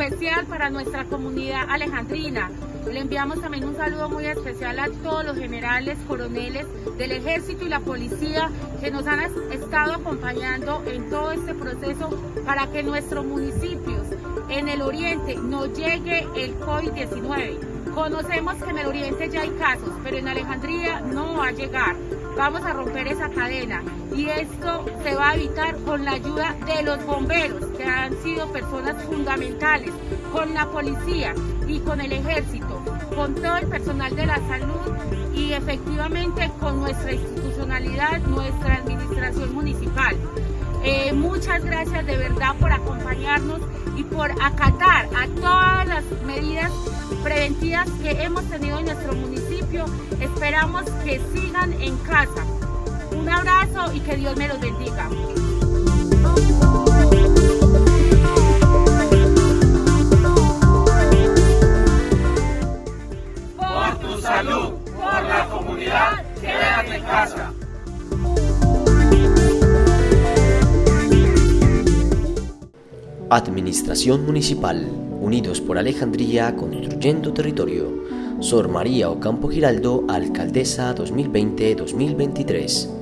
especial para nuestra comunidad alejandrina. Le enviamos también un saludo muy especial a todos los generales, coroneles del ejército y la policía que nos han estado acompañando en todo este proceso para que nuestros municipios en el oriente no llegue el COVID-19. Conocemos que en el oriente ya hay casos, pero en Alejandría no va a llegar. Vamos a romper esa cadena y esto se va a evitar con la ayuda de los bomberos, que han sido personas fundamentales, con la policía y con el ejército, con todo el personal de la salud y efectivamente con nuestra institucionalidad, nuestra administración municipal. Eh, muchas gracias de verdad por acompañarnos por acatar a todas las medidas preventivas que hemos tenido en nuestro municipio. Esperamos que sigan en casa. Un abrazo y que Dios me los bendiga. Por tu salud, por la comunidad, quédate en casa. Administración Municipal, Unidos por Alejandría, Construyendo Territorio. Sor María Ocampo Giraldo, Alcaldesa 2020-2023.